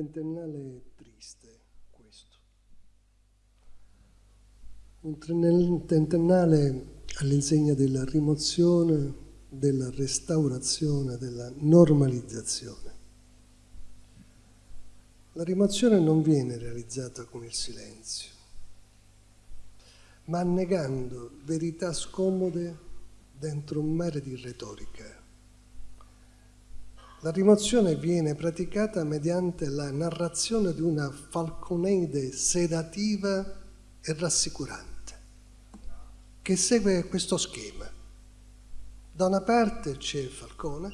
trentennale triste questo. Un trentennale all'insegna della rimozione, della restaurazione, della normalizzazione. La rimozione non viene realizzata con il silenzio, ma annegando verità scomode dentro un mare di retorica la rimozione viene praticata mediante la narrazione di una falconeide sedativa e rassicurante, che segue questo schema. Da una parte c'è Falcone,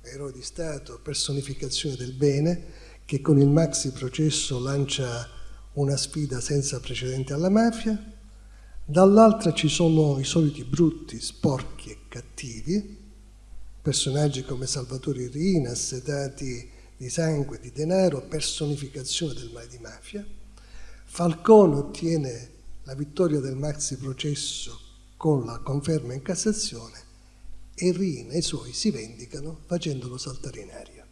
eroe di Stato, personificazione del bene, che con il maxi processo lancia una sfida senza precedenti alla mafia, dall'altra ci sono i soliti brutti, sporchi e cattivi, personaggi come Salvatore Rina, assetati di sangue, di denaro, personificazione del male di mafia. Falcone ottiene la vittoria del maxi processo con la conferma in Cassazione e Rina e i suoi si vendicano facendolo saltare in aria.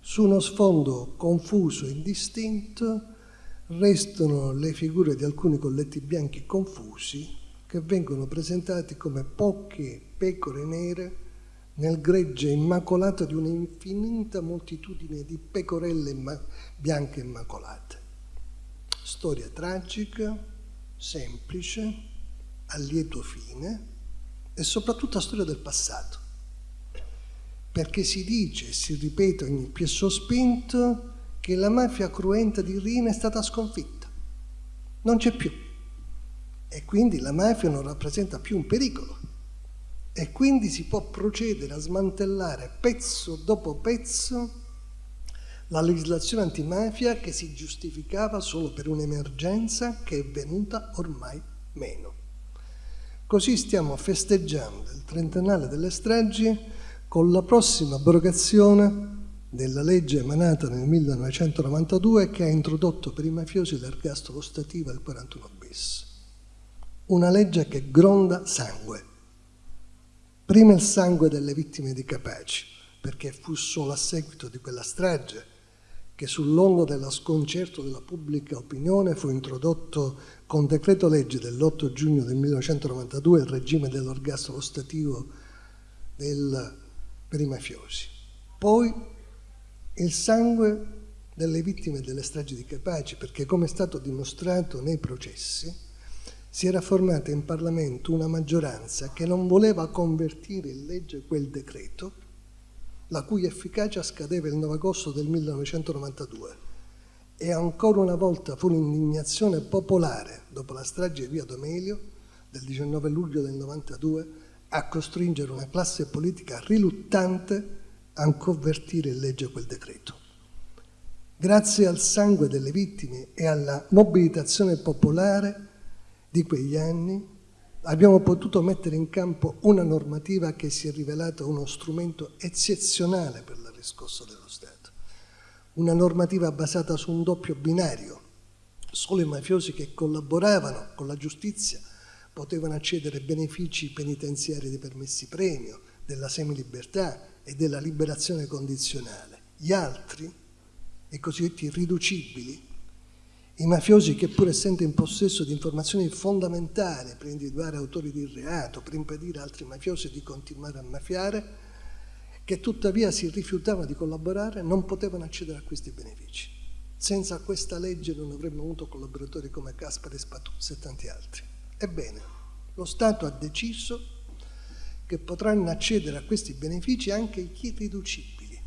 Su uno sfondo confuso e indistinto restano le figure di alcuni colletti bianchi confusi che vengono presentati come poche pecore nere nel gregge immacolato di un'infinita moltitudine di pecorelle bianche immacolate. Storia tragica, semplice, a lieto fine e soprattutto storia del passato, perché si dice e si ripete ogni più sospinto che la mafia cruenta di Rina è stata sconfitta, non c'è più. E quindi la mafia non rappresenta più un pericolo e quindi si può procedere a smantellare pezzo dopo pezzo la legislazione antimafia che si giustificava solo per un'emergenza che è venuta ormai meno. Così stiamo festeggiando il trentennale delle stragi con la prossima abrogazione della legge emanata nel 1992 che ha introdotto per i mafiosi l'ergastolo stativo al 41 bis. Una legge che gronda sangue Prima il sangue delle vittime di Capaci, perché fu solo a seguito di quella strage che sull'ongo dello sconcerto della pubblica opinione fu introdotto con decreto legge dell'8 giugno del 1992 il regime dell'orgasmo stativo del, per i mafiosi. Poi il sangue delle vittime delle stragi di Capaci, perché come è stato dimostrato nei processi, si era formata in Parlamento una maggioranza che non voleva convertire in legge quel decreto, la cui efficacia scadeva il 9 agosto del 1992. E ancora una volta fu l'indignazione popolare, dopo la strage di Via Domelio del 19 luglio del 92, a costringere una classe politica riluttante a convertire in legge quel decreto. Grazie al sangue delle vittime e alla mobilitazione popolare, di quegli anni abbiamo potuto mettere in campo una normativa che si è rivelata uno strumento eccezionale per la riscossa dello Stato. Una normativa basata su un doppio binario. Solo i mafiosi che collaboravano con la giustizia potevano accedere ai benefici penitenziari dei permessi premio, della semilibertà e della liberazione condizionale. Gli altri, i cosiddetti riducibili, i mafiosi che pur essendo in possesso di informazioni fondamentali per individuare autori di reato, per impedire a altri mafiosi di continuare a mafiare, che tuttavia si rifiutavano di collaborare, non potevano accedere a questi benefici. Senza questa legge non avremmo avuto collaboratori come Caspari, Spatuzzi e tanti altri. Ebbene, lo Stato ha deciso che potranno accedere a questi benefici anche i irriducibili,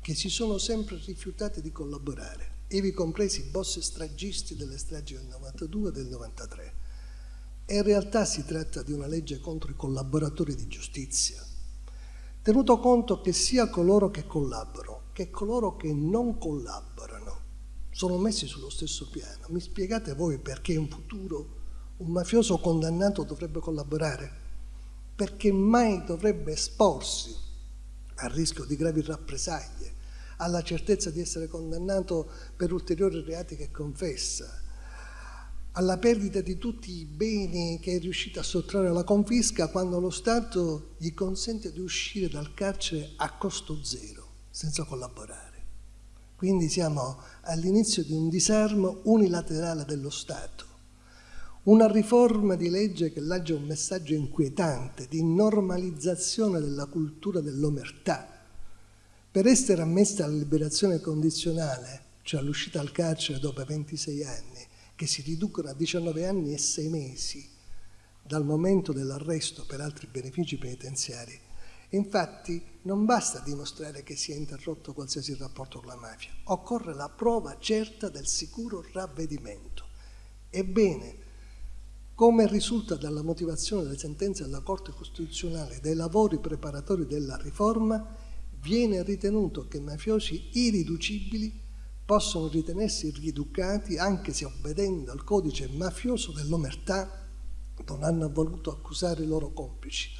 che si sono sempre rifiutati di collaborare ivi compresi i boss stragisti delle stragi del 92 e del 93. E in realtà si tratta di una legge contro i collaboratori di giustizia, tenuto conto che sia coloro che collaborano che coloro che non collaborano sono messi sullo stesso piano. Mi spiegate voi perché in futuro un mafioso condannato dovrebbe collaborare? Perché mai dovrebbe esporsi al rischio di gravi rappresaglie alla certezza di essere condannato per ulteriori reati che confessa, alla perdita di tutti i beni che è riuscito a sottrarre alla confisca quando lo Stato gli consente di uscire dal carcere a costo zero, senza collaborare. Quindi siamo all'inizio di un disarmo unilaterale dello Stato. Una riforma di legge che lancia un messaggio inquietante di normalizzazione della cultura dell'omertà. Per essere ammessa alla liberazione condizionale, cioè all'uscita dal carcere dopo 26 anni, che si riducono a 19 anni e 6 mesi dal momento dell'arresto per altri benefici penitenziari, infatti non basta dimostrare che sia interrotto qualsiasi rapporto con la mafia, occorre la prova certa del sicuro ravvedimento. Ebbene, come risulta dalla motivazione delle sentenze della Corte Costituzionale dei lavori preparatori della riforma, viene ritenuto che mafiosi irriducibili possono ritenersi rieducati anche se obbedendo al codice mafioso dell'omertà non hanno voluto accusare i loro complici.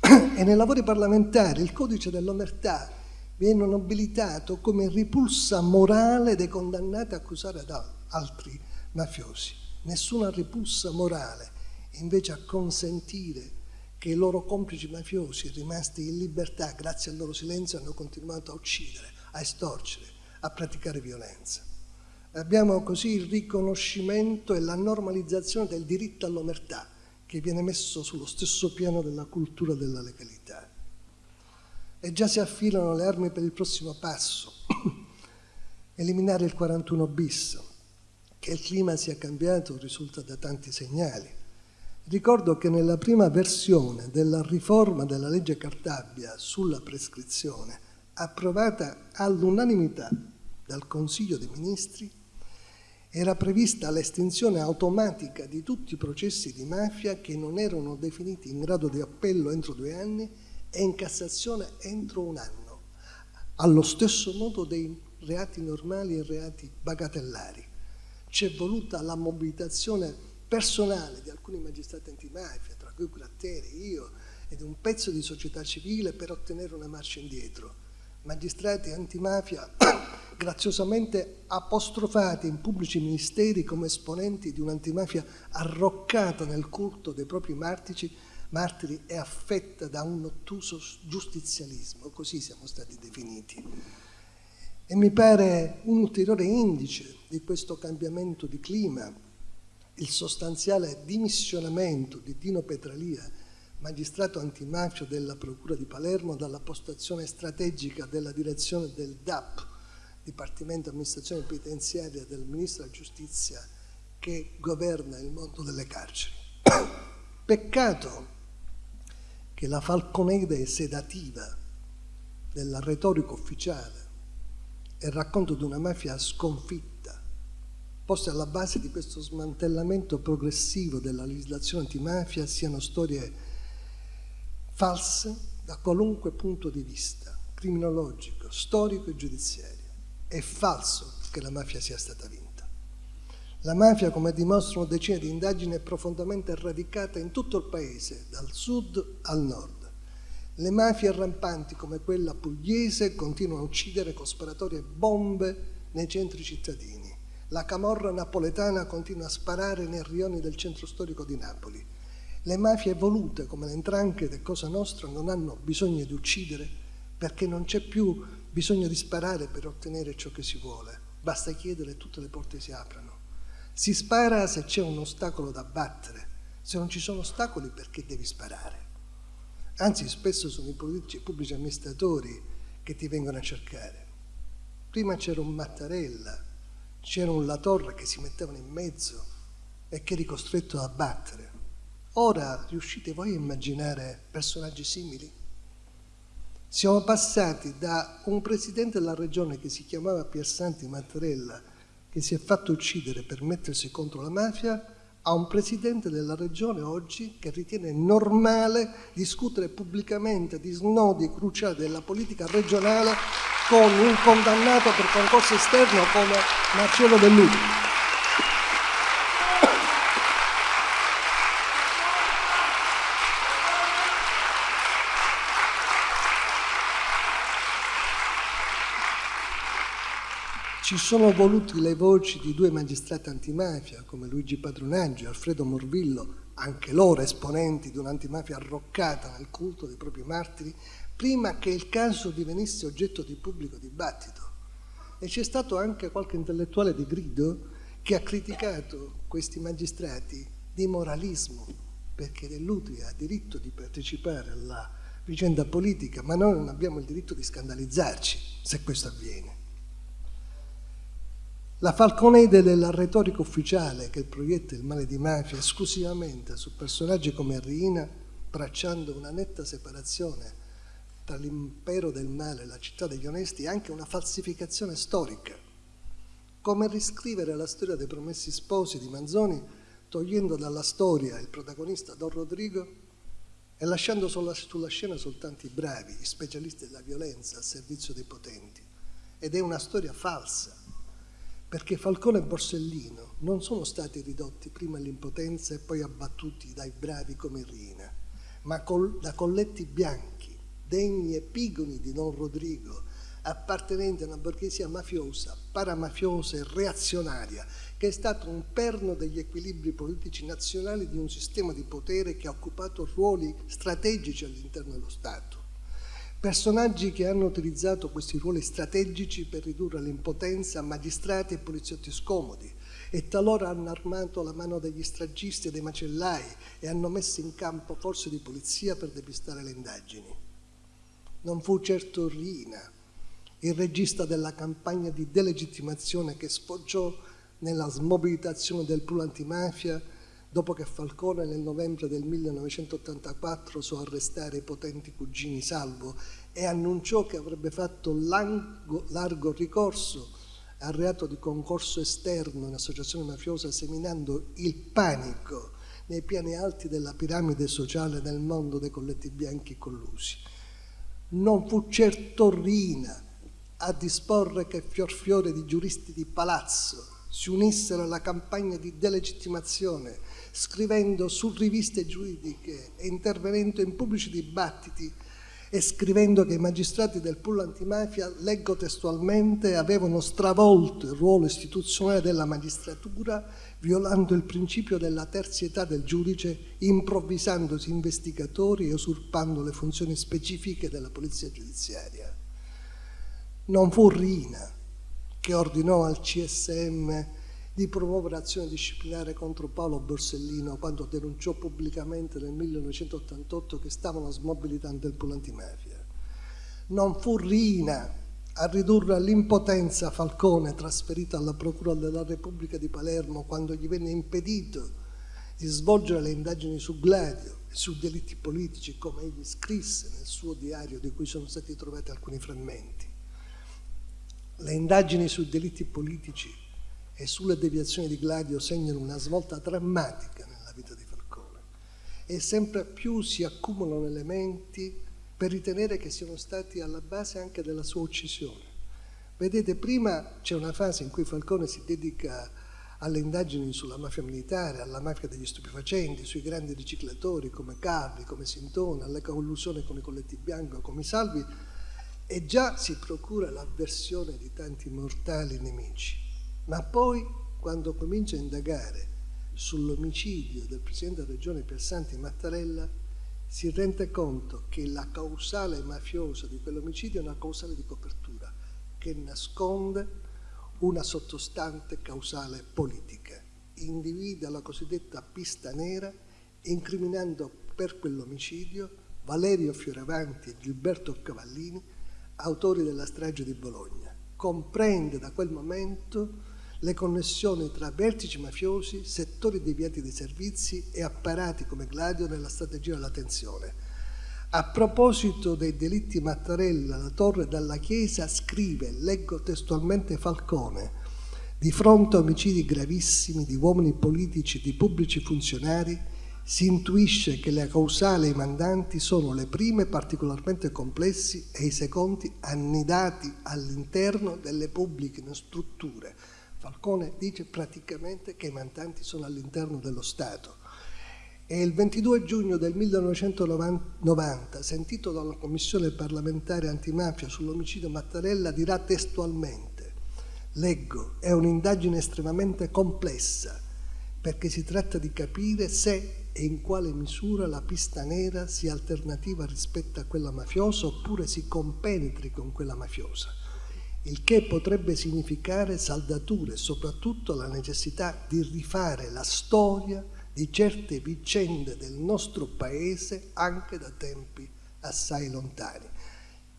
e nei lavori parlamentari il codice dell'omertà viene nobilitato come ripulsa morale dei condannati a accusare ad altri mafiosi. Nessuna ripulsa morale invece a consentire che i loro complici mafiosi rimasti in libertà grazie al loro silenzio hanno continuato a uccidere, a estorcere, a praticare violenza. Abbiamo così il riconoscimento e la normalizzazione del diritto all'omertà che viene messo sullo stesso piano della cultura della legalità. E già si affilano le armi per il prossimo passo, eliminare il 41 bis. Che il clima sia cambiato risulta da tanti segnali. Ricordo che nella prima versione della riforma della legge Cartabia sulla prescrizione approvata all'unanimità dal Consiglio dei Ministri, era prevista l'estinzione automatica di tutti i processi di mafia che non erano definiti in grado di appello entro due anni e in Cassazione entro un anno, allo stesso modo dei reati normali e reati bagatellari. C'è voluta la mobilitazione personale di alcuni magistrati antimafia, tra cui Gratteri, io ed un pezzo di società civile per ottenere una marcia indietro magistrati antimafia graziosamente apostrofati in pubblici ministeri come esponenti di un'antimafia arroccata nel culto dei propri martici, martiri e affetta da un ottuso giustizialismo, così siamo stati definiti. E mi pare un ulteriore indice di questo cambiamento di clima, il sostanziale dimissionamento di Dino Petralia magistrato antimafia della Procura di Palermo, dalla postazione strategica della direzione del DAP, Dipartimento Amministrazione Penitenziaria del Ministro della Giustizia, che governa il mondo delle carceri. Peccato che la falconeide sedativa della retorica ufficiale e il racconto di una mafia sconfitta, poste alla base di questo smantellamento progressivo della legislazione antimafia, siano storie false da qualunque punto di vista, criminologico, storico e giudiziario. È falso che la mafia sia stata vinta. La mafia, come dimostrano decine di indagini, è profondamente radicata in tutto il paese, dal sud al nord. Le mafie rampanti come quella pugliese continuano a uccidere con sparatorie bombe nei centri cittadini. La camorra napoletana continua a sparare nei rioni del centro storico di Napoli le mafie evolute come le entranche di Cosa Nostra non hanno bisogno di uccidere perché non c'è più bisogno di sparare per ottenere ciò che si vuole. Basta chiedere e tutte le porte si aprono. Si spara se c'è un ostacolo da battere. Se non ci sono ostacoli perché devi sparare? Anzi, spesso sono i politici i pubblici amministratori che ti vengono a cercare. Prima c'era un Mattarella, c'era un Latorre che si mettevano in mezzo e che eri costretto a battere. Ora riuscite voi a immaginare personaggi simili? Siamo passati da un presidente della regione che si chiamava Piersanti Mattarella, che si è fatto uccidere per mettersi contro la mafia, a un presidente della regione oggi che ritiene normale discutere pubblicamente di snodi cruciali della politica regionale con un condannato per concorso esterno come Marcello Dell'Utile. Ci sono voluti le voci di due magistrati antimafia come Luigi Padronaggio e Alfredo Morvillo, anche loro esponenti di un'antimafia arroccata nel culto dei propri martiri, prima che il caso divenisse oggetto di pubblico dibattito. E c'è stato anche qualche intellettuale di grido che ha criticato questi magistrati di moralismo, perché Dell'Utri ha diritto di partecipare alla vicenda politica, ma noi non abbiamo il diritto di scandalizzarci se questo avviene. La falconeide della retorica ufficiale che proietta il male di mafia esclusivamente su personaggi come Rina, tracciando una netta separazione tra l'impero del male e la città degli onesti, è anche una falsificazione storica. Come riscrivere la storia dei promessi sposi di Manzoni togliendo dalla storia il protagonista Don Rodrigo e lasciando sulla, sulla scena soltanto i bravi, gli specialisti della violenza a servizio dei potenti. Ed è una storia falsa, perché Falcone e Borsellino non sono stati ridotti prima all'impotenza e poi abbattuti dai bravi come Rina, ma col, da colletti bianchi, degni e pigoni di Don Rodrigo, appartenenti a una borghesia mafiosa, paramafiosa e reazionaria, che è stato un perno degli equilibri politici nazionali di un sistema di potere che ha occupato ruoli strategici all'interno dello Stato. Personaggi che hanno utilizzato questi ruoli strategici per ridurre l'impotenza a magistrati e poliziotti scomodi e talora hanno armato la mano degli stragisti e dei macellai e hanno messo in campo forze di polizia per depistare le indagini. Non fu certo Rina, il regista della campagna di delegittimazione che sfoggiò nella smobilitazione del pool antimafia dopo che Falcone nel novembre del 1984 so arrestare i potenti cugini Salvo e annunciò che avrebbe fatto largo, largo ricorso al reato di concorso esterno in associazione mafiosa seminando il panico nei piani alti della piramide sociale nel mondo dei colletti bianchi collusi. Non fu certo Rina a disporre che fior fiore di giuristi di palazzo si unissero alla campagna di delegittimazione, scrivendo su riviste giuridiche e intervenendo in pubblici dibattiti e scrivendo che i magistrati del pool antimafia, leggo testualmente, avevano stravolto il ruolo istituzionale della magistratura, violando il principio della terzietà del giudice, improvvisandosi investigatori e usurpando le funzioni specifiche della polizia giudiziaria. Non fu Rina che ordinò al CSM di promuovere azione disciplinare contro Paolo Borsellino quando denunciò pubblicamente nel 1988 che stavano smobilitando il pool antimafia. Non fu Rina a ridurre all'impotenza Falcone trasferito alla Procura della Repubblica di Palermo quando gli venne impedito di svolgere le indagini su Gladio e su delitti politici come egli scrisse nel suo diario di cui sono stati trovati alcuni frammenti. Le indagini sui delitti politici e sulle deviazioni di Gladio segnano una svolta drammatica nella vita di Falcone e sempre più si accumulano elementi per ritenere che siano stati alla base anche della sua uccisione. Vedete, prima c'è una fase in cui Falcone si dedica alle indagini sulla mafia militare, alla mafia degli stupefacenti, sui grandi riciclatori come Carli, come Sintona, alle collusioni con i colletti bianchi, come Salvi, e già si procura l'avversione di tanti mortali nemici. Ma poi, quando comincia a indagare sull'omicidio del Presidente della Regione Piersanti Mattarella, si rende conto che la causale mafiosa di quell'omicidio è una causale di copertura che nasconde una sottostante causale politica. Individua la cosiddetta pista nera incriminando per quell'omicidio Valerio Fioravanti e Gilberto Cavallini autori della strage di Bologna. Comprende da quel momento le connessioni tra vertici mafiosi, settori deviati dei servizi e apparati come Gladio nella strategia della tensione. A proposito dei delitti Mattarella, la Torre dalla Chiesa scrive, leggo testualmente Falcone, di fronte a omicidi gravissimi di uomini politici e di pubblici funzionari, si intuisce che le causali e i mandanti sono le prime particolarmente complessi e i secondi annidati all'interno delle pubbliche strutture. Falcone dice praticamente che i mandanti sono all'interno dello Stato. E il 22 giugno del 1990, sentito dalla Commissione parlamentare antimafia sull'omicidio Mattarella, dirà testualmente, leggo, è un'indagine estremamente complessa, perché si tratta di capire se e in quale misura la pista nera sia alternativa rispetto a quella mafiosa oppure si compenetri con quella mafiosa. Il che potrebbe significare saldature e soprattutto la necessità di rifare la storia di certe vicende del nostro paese anche da tempi assai lontani.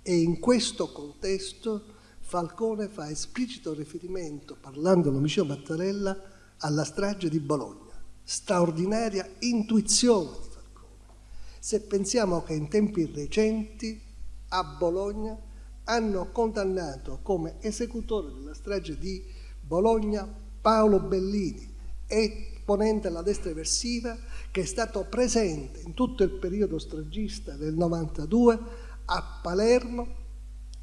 E in questo contesto Falcone fa esplicito riferimento, parlando dell'omicidio Mattarella, alla strage di Bologna, straordinaria intuizione di Falcone. Se pensiamo che in tempi recenti a Bologna hanno condannato come esecutore della strage di Bologna Paolo Bellini, esponente della destra eversiva, che è stato presente in tutto il periodo stragista del 92 a Palermo,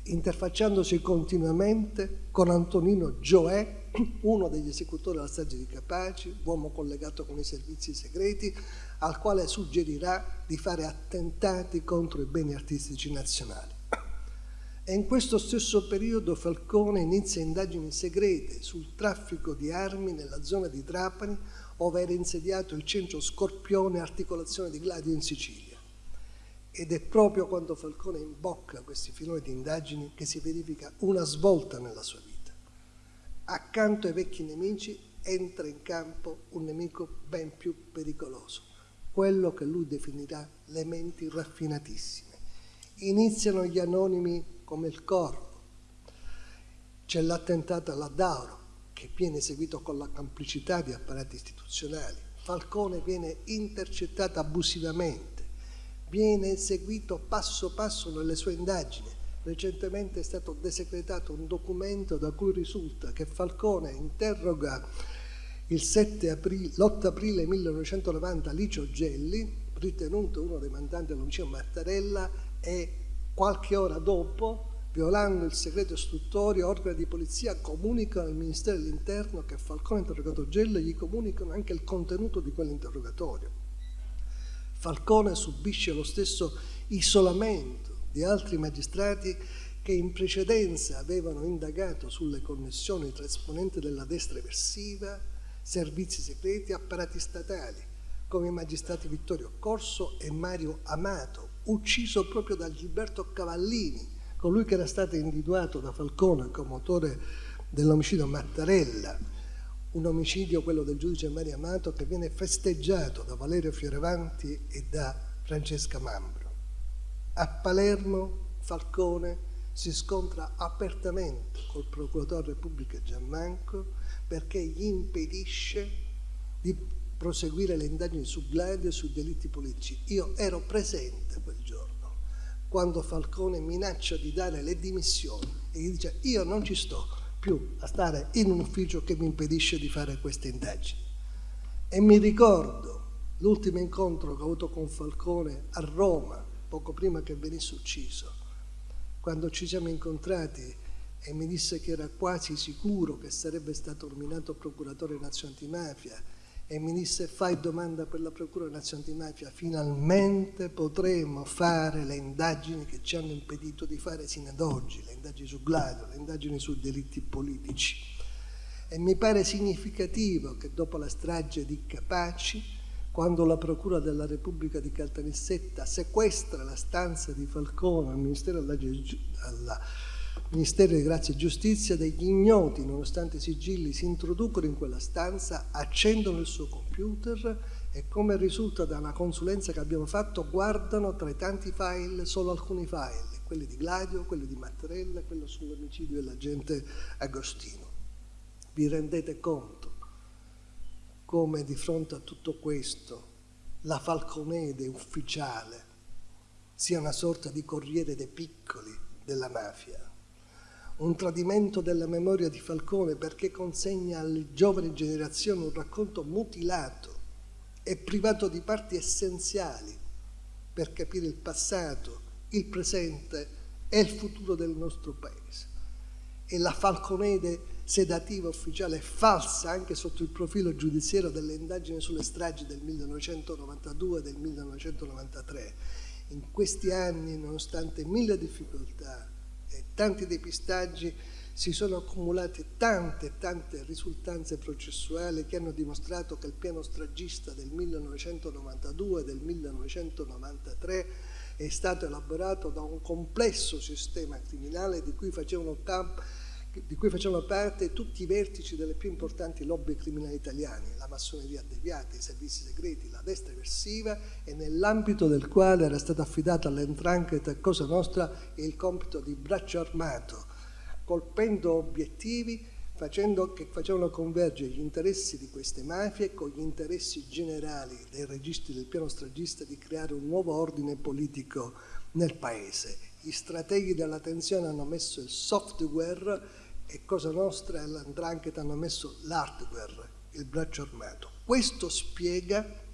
interfacciandosi continuamente con Antonino Gioè, uno degli esecutori della strage di Capaci, uomo collegato con i servizi segreti, al quale suggerirà di fare attentati contro i beni artistici nazionali. E in questo stesso periodo Falcone inizia indagini segrete sul traffico di armi nella zona di Trapani, dove era insediato il centro Scorpione Articolazione di Gladio in Sicilia. Ed è proprio quando Falcone imbocca questi filoni di indagini che si verifica una svolta nella sua vita. Accanto ai vecchi nemici entra in campo un nemico ben più pericoloso, quello che lui definirà le menti raffinatissime. Iniziano gli anonimi come il corpo. C'è l'attentato alla Dauro, che viene eseguito con la complicità di apparati istituzionali. Falcone viene intercettato abusivamente, viene eseguito passo passo nelle sue indagini. Recentemente è stato desecretato un documento da cui risulta che Falcone interroga l'8 aprile 1990 Licio Gelli, ritenuto uno dei mandanti dell'omicidio Mattarella, e Qualche ora dopo, violando il segreto istruttorio, organi di polizia comunicano al Ministero dell'Interno che Falcone ha interrogato Gello e gli comunicano anche il contenuto di quell'interrogatorio. Falcone subisce lo stesso isolamento di altri magistrati che in precedenza avevano indagato sulle connessioni tra esponenti della destra eversiva, servizi segreti e apparati statali, come i magistrati Vittorio Corso e Mario Amato, ucciso proprio da Gilberto Cavallini, colui che era stato individuato da Falcone come autore dell'omicidio Mattarella, un omicidio, quello del giudice Mario Amato, che viene festeggiato da Valerio Fioravanti e da Francesca Mambro. A Palermo Falcone si scontra apertamente col procuratore Repubblica Giammanco perché gli impedisce di proseguire le indagini su Gladio e sui delitti politici. Io ero presente quel giorno, quando Falcone minaccia di dare le dimissioni e gli dice io non ci sto più a stare in un ufficio che mi impedisce di fare queste indagini. E mi ricordo l'ultimo incontro che ho avuto con Falcone a Roma, poco prima che venisse ucciso, quando ci siamo incontrati e mi disse che era quasi sicuro che sarebbe stato nominato procuratore nazionale antimafia e mi disse fai domanda per la Procura Nazionale Antimafia, finalmente potremo fare le indagini che ci hanno impedito di fare sino ad oggi, le indagini su Gladio, le indagini su delitti politici. E mi pare significativo che dopo la strage di Capaci, quando la Procura della Repubblica di Caltanissetta sequestra la stanza di Falcone al Ministero della, alla, Ministero di Grazia e Giustizia, degli ignoti, nonostante i sigilli, si introducono in quella stanza, accendono il suo computer e come risulta da una consulenza che abbiamo fatto, guardano tra i tanti file solo alcuni file, quelli di Gladio, quelli di Mattarella, quello sull'omicidio dell'agente Agostino. Vi rendete conto come di fronte a tutto questo la Falconede ufficiale sia una sorta di corriere dei piccoli della mafia? Un tradimento della memoria di Falcone perché consegna alle giovani generazioni un racconto mutilato e privato di parti essenziali per capire il passato, il presente e il futuro del nostro paese. E la Falconede sedativa ufficiale è falsa anche sotto il profilo giudiziario delle indagini sulle stragi del 1992 e del 1993. In questi anni, nonostante mille difficoltà, e tanti depistaggi si sono accumulate tante tante risultanze processuali che hanno dimostrato che il piano stragista del 1992 e del 1993 è stato elaborato da un complesso sistema criminale di cui facevano di cui facevano parte tutti i vertici delle più importanti lobby criminali italiane, la massoneria deviata, i servizi segreti, la destra eversiva e nell'ambito del quale era stato affidato all'entrancheta e Cosa Nostra il compito di braccio armato, colpendo obiettivi facendo, che facevano convergere gli interessi di queste mafie con gli interessi generali dei registri del piano stragista di creare un nuovo ordine politico nel paese. Gli strateghi della tensione hanno messo il software e Cosa Nostra e l'Andrangheta hanno messo l'hardware, il braccio armato. Questo spiega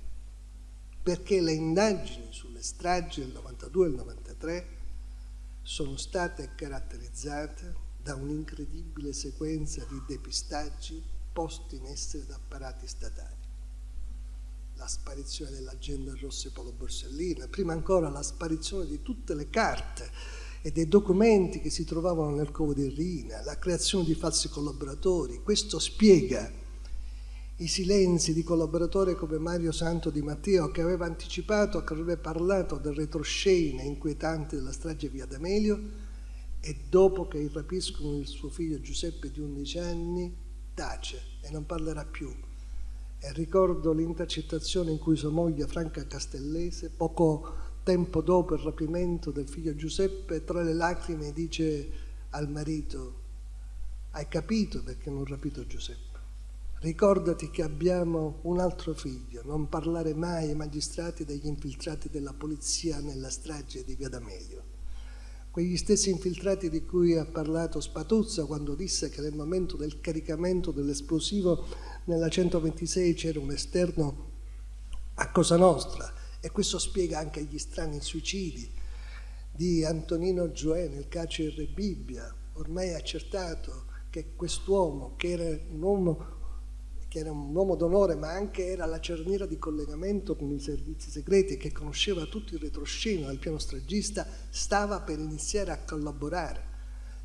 perché le indagini sulle stragi del 92 e del 93 sono state caratterizzate da un'incredibile sequenza di depistaggi posti in essere da apparati statali. La sparizione dell'agenda Rossi Polo Borsellino, prima ancora la sparizione di tutte le carte e dei documenti che si trovavano nel covo di Rina, la creazione di falsi collaboratori. Questo spiega i silenzi di collaboratori come Mario Santo Di Matteo che aveva anticipato, che avrebbe parlato del retroscena inquietante della strage via D'Amelio e dopo che rapiscono il suo figlio Giuseppe di 11 anni tace e non parlerà più. E ricordo l'intercettazione in cui sua moglie Franca Castellese, poco tempo dopo il rapimento del figlio Giuseppe, tra le lacrime dice al marito, hai capito perché non ho rapito Giuseppe? Ricordati che abbiamo un altro figlio, non parlare mai ai magistrati degli infiltrati della polizia nella strage di Via D'Amelio. Quegli stessi infiltrati di cui ha parlato Spatuzza quando disse che nel momento del caricamento dell'esplosivo nella 126 c'era un esterno a Cosa Nostra, e questo spiega anche gli strani suicidi di Antonino Gioè nel carcere Bibbia. Ormai è accertato che quest'uomo, che era un uomo che era un uomo d'onore ma anche era la cerniera di collegamento con i servizi segreti che conosceva tutto il retroscena del piano stragista, stava per iniziare a collaborare.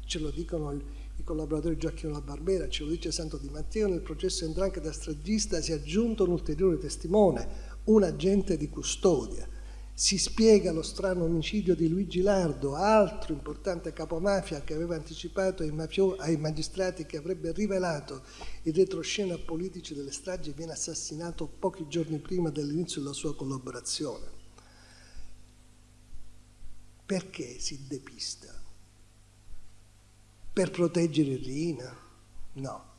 Ce lo dicono i collaboratori Gioacchino La Barbera, ce lo dice Santo Di Matteo, nel processo Endranche da stragista si è aggiunto un ulteriore testimone, un agente di custodia. Si spiega lo strano omicidio di Luigi Lardo, altro importante capomafia che aveva anticipato ai, ai magistrati che avrebbe rivelato il retroscena politici delle stragi viene assassinato pochi giorni prima dell'inizio della sua collaborazione. Perché si depista? Per proteggere Rina? No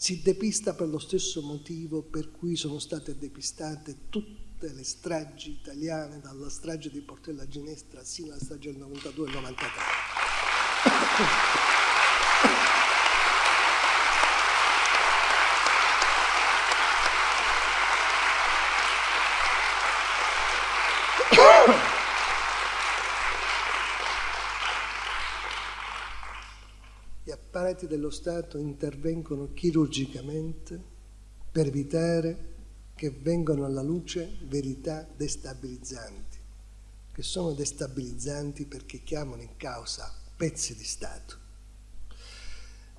si depista per lo stesso motivo per cui sono state depistate tutte le stragi italiane, dalla strage di Portella Ginestra sino alla strage del 92 e 93. Apparati dello Stato intervengono chirurgicamente per evitare che vengano alla luce verità destabilizzanti, che sono destabilizzanti perché chiamano in causa pezzi di Stato.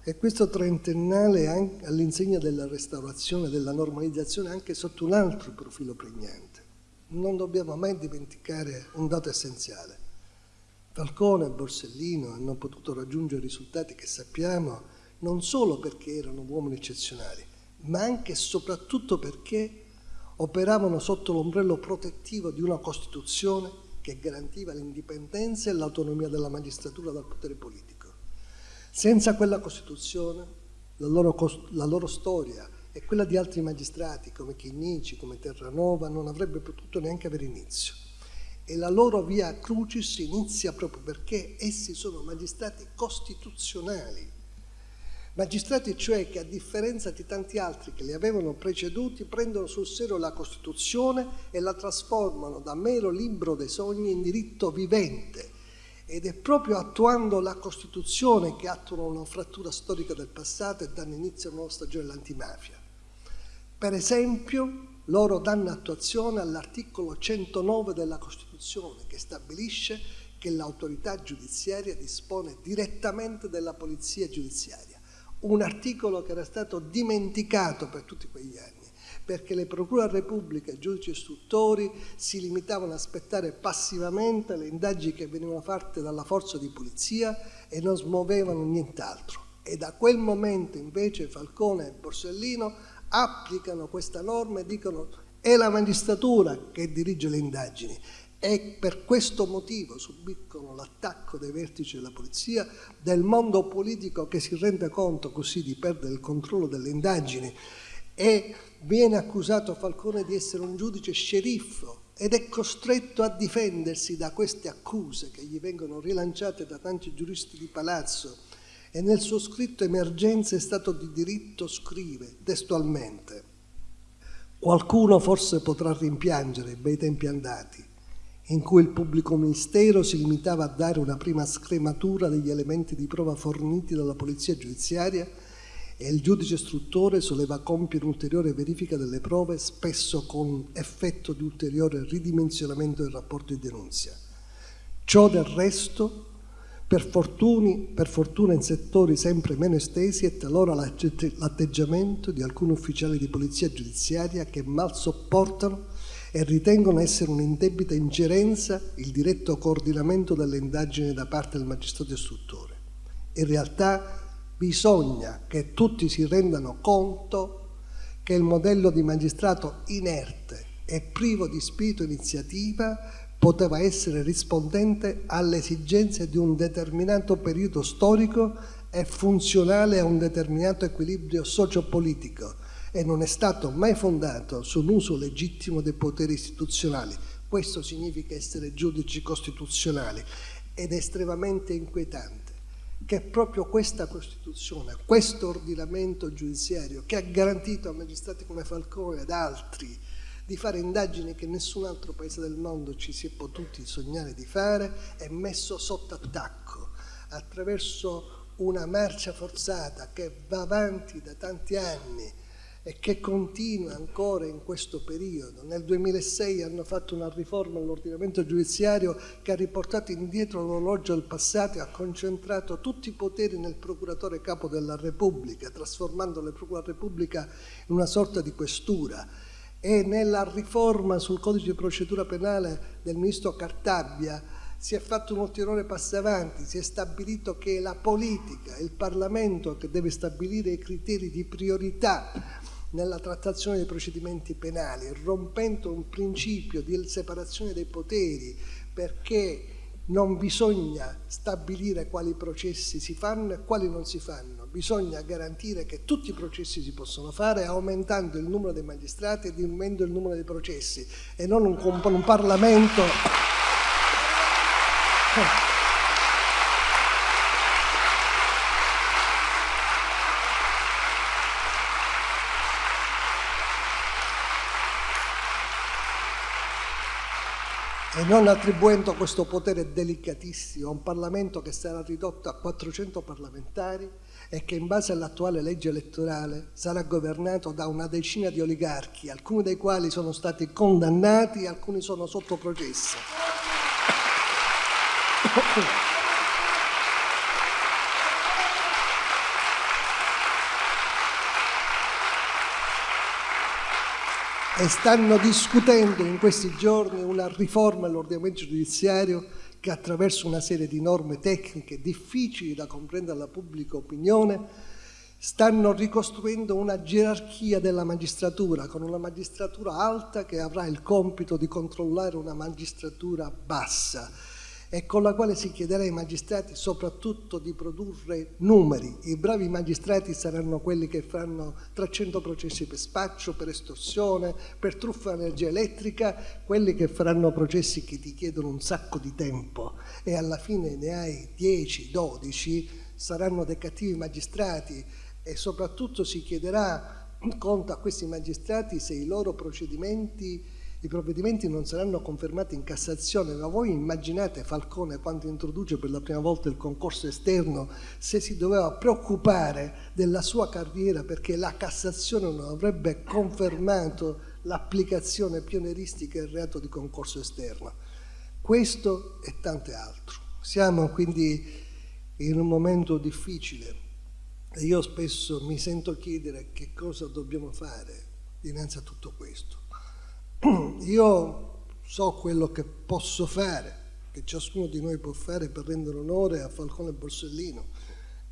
E questo trentennale è all'insegna della restaurazione, della normalizzazione anche sotto un altro profilo pregnante. Non dobbiamo mai dimenticare un dato essenziale. Falcone e Borsellino hanno potuto raggiungere risultati che sappiamo non solo perché erano uomini eccezionali, ma anche e soprattutto perché operavano sotto l'ombrello protettivo di una Costituzione che garantiva l'indipendenza e l'autonomia della magistratura dal potere politico. Senza quella Costituzione la loro, la loro storia e quella di altri magistrati come Chinnici, come Terranova non avrebbe potuto neanche avere inizio e la loro via crucis inizia proprio perché essi sono magistrati costituzionali, magistrati cioè che a differenza di tanti altri che li avevano preceduti prendono sul serio la Costituzione e la trasformano da mero libro dei sogni in diritto vivente ed è proprio attuando la Costituzione che attuano una frattura storica del passato e danno inizio a una nuova stagione dell'antimafia. Per esempio, loro danno attuazione all'articolo 109 della Costituzione che stabilisce che l'autorità giudiziaria dispone direttamente della polizia giudiziaria, un articolo che era stato dimenticato per tutti quegli anni, perché le procure della Repubblica e i giudici istruttori si limitavano ad aspettare passivamente le indagini che venivano fatte dalla forza di polizia e non smuovevano nient'altro. E da quel momento invece Falcone e Borsellino applicano questa norma e dicono è la magistratura che dirige le indagini e per questo motivo subiscono l'attacco dei vertici della polizia, del mondo politico che si rende conto così di perdere il controllo delle indagini. E viene accusato Falcone di essere un giudice sceriffo ed è costretto a difendersi da queste accuse che gli vengono rilanciate da tanti giuristi di palazzo e nel suo scritto Emergenza è stato di diritto scrive testualmente Qualcuno forse potrà rimpiangere i bei tempi andati, in cui il pubblico ministero si limitava a dare una prima scrematura degli elementi di prova forniti dalla polizia giudiziaria e il giudice istruttore soleva compiere un'ulteriore verifica delle prove, spesso con effetto di ulteriore ridimensionamento del rapporto di denunzia. Ciò del resto per, fortuni, per fortuna in settori sempre meno estesi è talora l'atteggiamento di alcuni ufficiali di polizia giudiziaria che mal sopportano e ritengono essere un'indebita ingerenza il diretto coordinamento delle indagini da parte del magistrato istruttore. In realtà bisogna che tutti si rendano conto che il modello di magistrato inerte e privo di spirito iniziativa poteva essere rispondente alle esigenze di un determinato periodo storico e funzionale a un determinato equilibrio sociopolitico e non è stato mai fondato su un uso legittimo dei poteri istituzionali. Questo significa essere giudici costituzionali ed è estremamente inquietante che proprio questa Costituzione, questo ordinamento giudiziario che ha garantito a magistrati come Falcone ed altri di fare indagini che nessun altro paese del mondo ci si è potuti sognare di fare, è messo sotto attacco attraverso una marcia forzata che va avanti da tanti anni e che continua ancora in questo periodo. Nel 2006 hanno fatto una riforma all'ordinamento giudiziario che ha riportato indietro l'orologio del passato e ha concentrato tutti i poteri nel procuratore capo della Repubblica, trasformando la Repubblica in una sorta di questura e nella riforma sul codice di procedura penale del ministro Cartabbia si è fatto un ulteriore passo avanti, si è stabilito che la politica, il Parlamento che deve stabilire i criteri di priorità nella trattazione dei procedimenti penali, rompendo un principio di separazione dei poteri perché non bisogna stabilire quali processi si fanno e quali non si fanno, bisogna garantire che tutti i processi si possono fare aumentando il numero dei magistrati e diminuendo il numero dei processi e non un, un Parlamento... e non attribuendo questo potere delicatissimo a un Parlamento che sarà ridotto a 400 parlamentari e che in base all'attuale legge elettorale sarà governato da una decina di oligarchi, alcuni dei quali sono stati condannati e alcuni sono sotto processo. E stanno discutendo in questi giorni una riforma all'ordinamento giudiziario che attraverso una serie di norme tecniche difficili da comprendere alla pubblica opinione stanno ricostruendo una gerarchia della magistratura con una magistratura alta che avrà il compito di controllare una magistratura bassa e con la quale si chiederà ai magistrati soprattutto di produrre numeri. I bravi magistrati saranno quelli che faranno 300 processi per spaccio, per estorsione, per truffa energia elettrica, quelli che faranno processi che ti chiedono un sacco di tempo e alla fine ne hai 10, 12, saranno dei cattivi magistrati e soprattutto si chiederà conto a questi magistrati se i loro procedimenti i provvedimenti non saranno confermati in Cassazione, ma voi immaginate Falcone quando introduce per la prima volta il concorso esterno se si doveva preoccupare della sua carriera perché la Cassazione non avrebbe confermato l'applicazione pionieristica del reato di concorso esterno. Questo e tante altro. Siamo quindi in un momento difficile e io spesso mi sento chiedere che cosa dobbiamo fare dinanzi a tutto questo. Io so quello che posso fare, che ciascuno di noi può fare per rendere onore a Falcone Borsellino,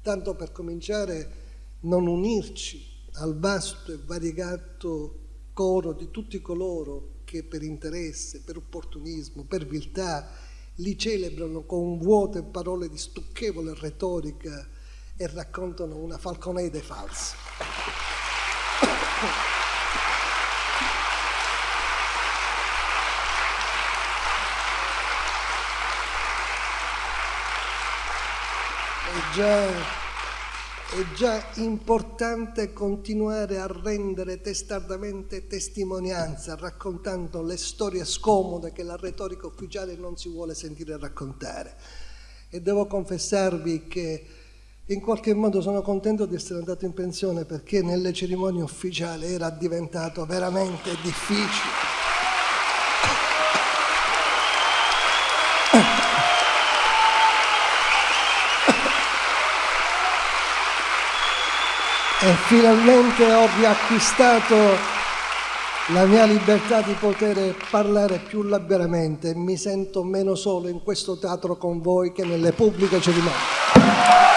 tanto per cominciare non unirci al vasto e variegato coro di tutti coloro che per interesse, per opportunismo, per viltà, li celebrano con vuote parole di stucchevole retorica e raccontano una falconeide falsa. È già è già importante continuare a rendere testardamente testimonianza, raccontando le storie scomode che la retorica ufficiale non si vuole sentire raccontare. E devo confessarvi che in qualche modo sono contento di essere andato in pensione perché nelle cerimonie ufficiali era diventato veramente difficile. E finalmente ho riacquistato la mia libertà di poter parlare più liberamente mi sento meno solo in questo teatro con voi che nelle pubbliche cerimonie.